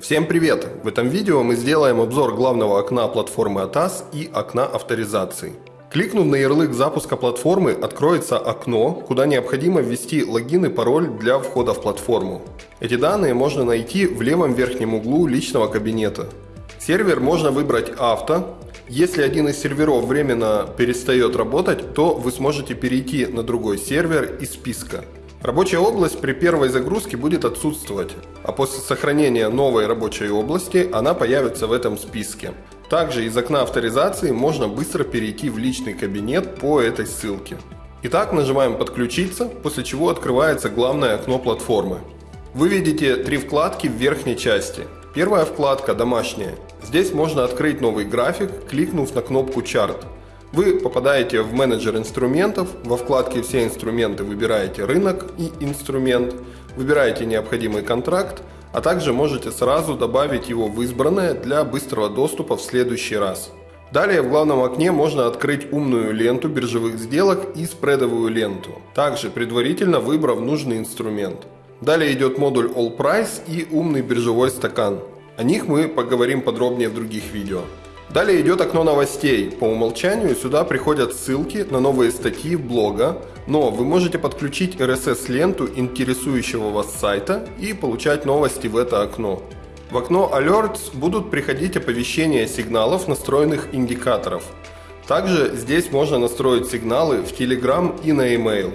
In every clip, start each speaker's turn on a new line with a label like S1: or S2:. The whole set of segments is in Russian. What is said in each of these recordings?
S1: Всем привет! В этом видео мы сделаем обзор главного окна платформы ATAS и окна авторизации. Кликнув на ярлык запуска платформы, откроется окно, куда необходимо ввести логин и пароль для входа в платформу. Эти данные можно найти в левом верхнем углу личного кабинета. Сервер можно выбрать авто. Если один из серверов временно перестает работать, то вы сможете перейти на другой сервер из списка. Рабочая область при первой загрузке будет отсутствовать, а после сохранения новой рабочей области она появится в этом списке. Также из окна авторизации можно быстро перейти в личный кабинет по этой ссылке. Итак, нажимаем «Подключиться», после чего открывается главное окно платформы. Вы видите три вкладки в верхней части. Первая вкладка «Домашняя». Здесь можно открыть новый график, кликнув на кнопку «Чарт». Вы попадаете в менеджер инструментов, во вкладке «Все инструменты» выбираете «Рынок» и «Инструмент», выбираете необходимый контракт, а также можете сразу добавить его в избранное для быстрого доступа в следующий раз. Далее в главном окне можно открыть умную ленту биржевых сделок и спредовую ленту, также предварительно выбрав нужный инструмент. Далее идет модуль All Price и умный биржевой стакан. О них мы поговорим подробнее в других видео. Далее идет окно новостей. По умолчанию сюда приходят ссылки на новые статьи блога, но вы можете подключить RSS-ленту интересующего вас сайта и получать новости в это окно. В окно Alerts будут приходить оповещения сигналов настроенных индикаторов. Также здесь можно настроить сигналы в Telegram и на email.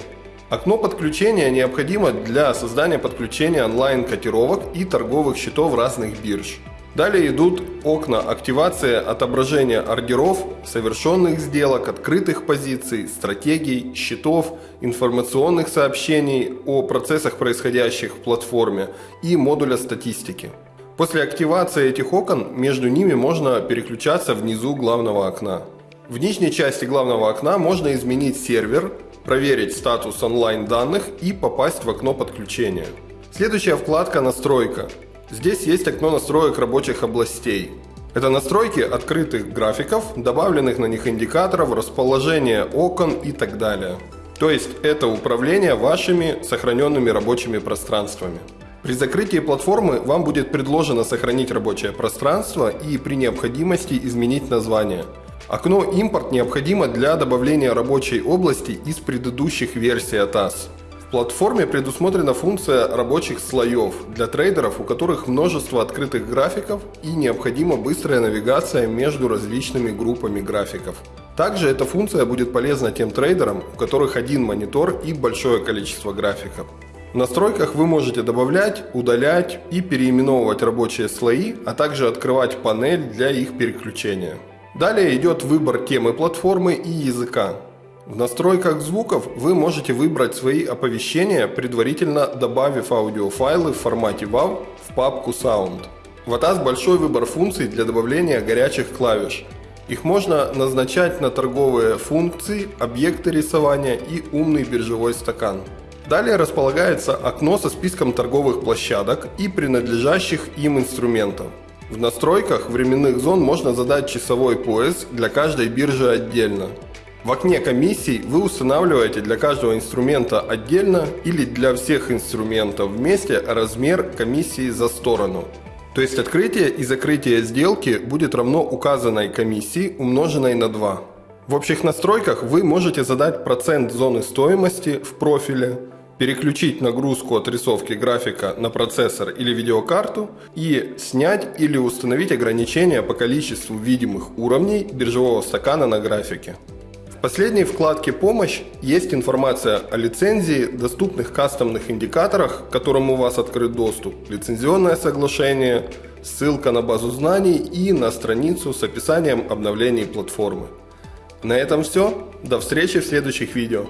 S1: Окно подключения необходимо для создания подключения онлайн-котировок и торговых счетов разных бирж. Далее идут окна активация отображения ордеров, совершенных сделок, открытых позиций, стратегий, счетов, информационных сообщений о процессах, происходящих в платформе и модуля статистики. После активации этих окон между ними можно переключаться внизу главного окна. В нижней части главного окна можно изменить сервер, проверить статус онлайн данных и попасть в окно подключения. Следующая вкладка «Настройка». Здесь есть окно настроек рабочих областей. Это настройки открытых графиков, добавленных на них индикаторов, расположение окон и так далее. То есть это управление вашими сохраненными рабочими пространствами. При закрытии платформы вам будет предложено сохранить рабочее пространство и при необходимости изменить название. Окно «Импорт» необходимо для добавления рабочей области из предыдущих версий ATAS платформе предусмотрена функция рабочих слоев для трейдеров, у которых множество открытых графиков и необходима быстрая навигация между различными группами графиков. Также эта функция будет полезна тем трейдерам, у которых один монитор и большое количество графиков. В настройках вы можете добавлять, удалять и переименовывать рабочие слои, а также открывать панель для их переключения. Далее идет выбор темы платформы и языка. В настройках звуков вы можете выбрать свои оповещения, предварительно добавив аудиофайлы в формате WAV в папку Sound. В ATAS большой выбор функций для добавления горячих клавиш. Их можно назначать на торговые функции, объекты рисования и умный биржевой стакан. Далее располагается окно со списком торговых площадок и принадлежащих им инструментов. В настройках временных зон можно задать часовой пояс для каждой биржи отдельно. В окне комиссий вы устанавливаете для каждого инструмента отдельно или для всех инструментов вместе размер комиссии за сторону. То есть открытие и закрытие сделки будет равно указанной комиссии умноженной на 2. В общих настройках вы можете задать процент зоны стоимости в профиле, переключить нагрузку отрисовки графика на процессор или видеокарту и снять или установить ограничения по количеству видимых уровней биржевого стакана на графике последней вкладке «Помощь» есть информация о лицензии, доступных кастомных индикаторах, к которым у вас открыт доступ, лицензионное соглашение, ссылка на базу знаний и на страницу с описанием обновлений платформы. На этом все. До встречи в следующих видео.